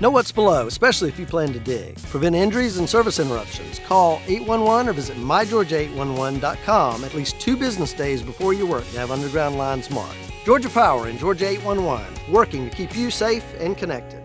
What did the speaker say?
Know what's below, especially if you plan to dig. Prevent injuries and service interruptions. Call 811 or visit mygeorgia811.com at least two business days before your work to have underground lines marked. Georgia Power and Georgia 811, working to keep you safe and connected.